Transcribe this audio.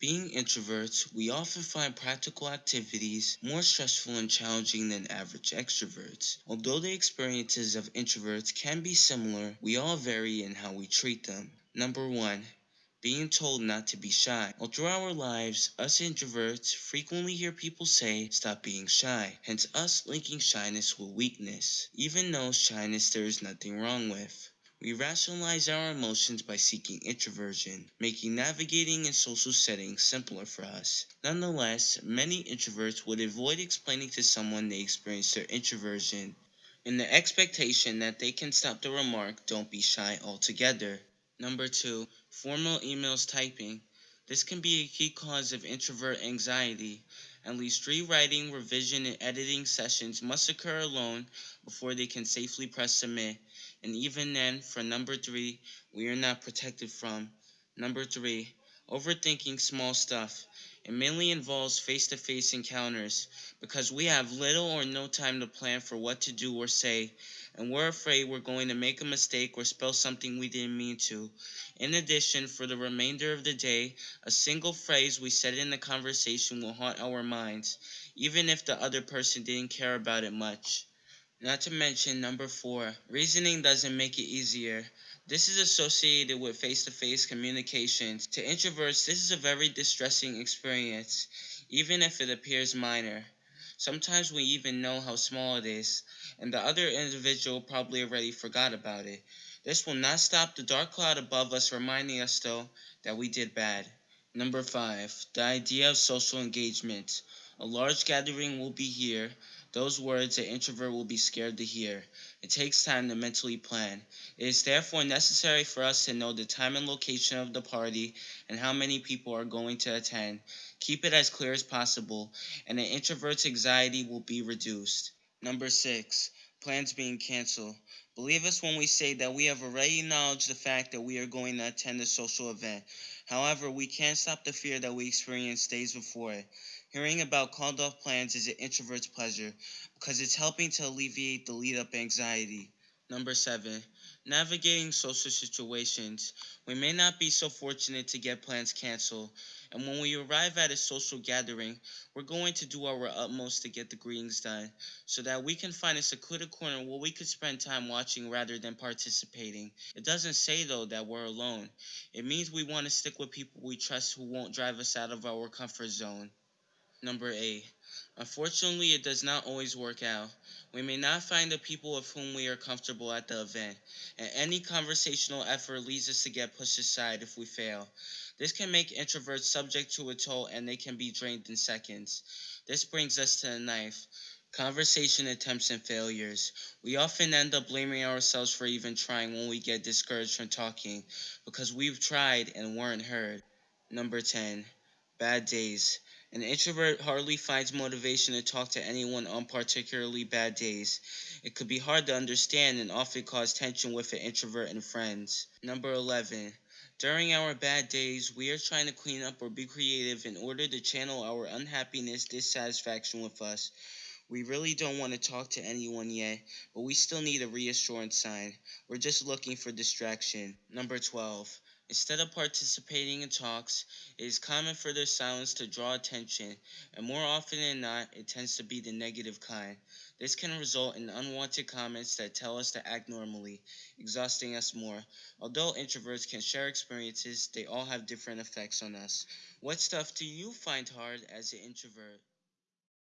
Being introverts, we often find practical activities more stressful and challenging than average extroverts. Although the experiences of introverts can be similar, we all vary in how we treat them. Number 1 being told not to be shy. All through our lives, us introverts frequently hear people say, stop being shy, hence us linking shyness with weakness, even though shyness there is nothing wrong with. We rationalize our emotions by seeking introversion, making navigating in social settings simpler for us. Nonetheless, many introverts would avoid explaining to someone they experience their introversion in the expectation that they can stop the remark, don't be shy altogether. Number two, formal emails typing. This can be a key cause of introvert anxiety. At least three writing, revision, and editing sessions must occur alone before they can safely press submit. And even then, for number three, we are not protected from. Number three, overthinking small stuff. It mainly involves face to face encounters because we have little or no time to plan for what to do or say, and we're afraid we're going to make a mistake or spell something we didn't mean to. In addition, for the remainder of the day, a single phrase we said in the conversation will haunt our minds, even if the other person didn't care about it much. Not to mention, number four, reasoning doesn't make it easier. This is associated with face to face communications. To introverts, this is a very distressing experience, even if it appears minor. Sometimes we even know how small it is, and the other individual probably already forgot about it. This will not stop the dark cloud above us reminding us, though, that we did bad. Number 5. The idea of social engagement. A large gathering will be here, those words an introvert will be scared to hear. It takes time to mentally plan. It is therefore necessary for us to know the time and location of the party and how many people are going to attend. Keep it as clear as possible, and an introvert's anxiety will be reduced. Number 6. Plans being canceled. Believe us when we say that we have already acknowledged the fact that we are going to attend a social event. However, we can't stop the fear that we experienced days before it. Hearing about called off plans is an introvert's pleasure because it's helping to alleviate the lead up anxiety. Number seven, navigating social situations. We may not be so fortunate to get plans canceled, and when we arrive at a social gathering, we're going to do our utmost to get the greetings done so that we can find a secluded corner where we could spend time watching rather than participating. It doesn't say, though, that we're alone. It means we want to stick with people we trust who won't drive us out of our comfort zone. Number 8. Unfortunately, it does not always work out. We may not find the people with whom we are comfortable at the event, and any conversational effort leads us to get pushed aside if we fail. This can make introverts subject to a toll and they can be drained in seconds. This brings us to the knife. Conversation attempts and failures. We often end up blaming ourselves for even trying when we get discouraged from talking because we've tried and weren't heard. Number 10. Bad days. An introvert hardly finds motivation to talk to anyone on particularly bad days. It could be hard to understand and often cause tension with an introvert and friends. Number 11. During our bad days, we are trying to clean up or be creative in order to channel our unhappiness, dissatisfaction with us. We really don't want to talk to anyone yet, but we still need a reassurance sign. We're just looking for distraction. Number 12. Instead of participating in talks, it is common for their silence to draw attention, and more often than not, it tends to be the negative kind. This can result in unwanted comments that tell us to act normally, exhausting us more. Although introverts can share experiences, they all have different effects on us. What stuff do you find hard as an introvert?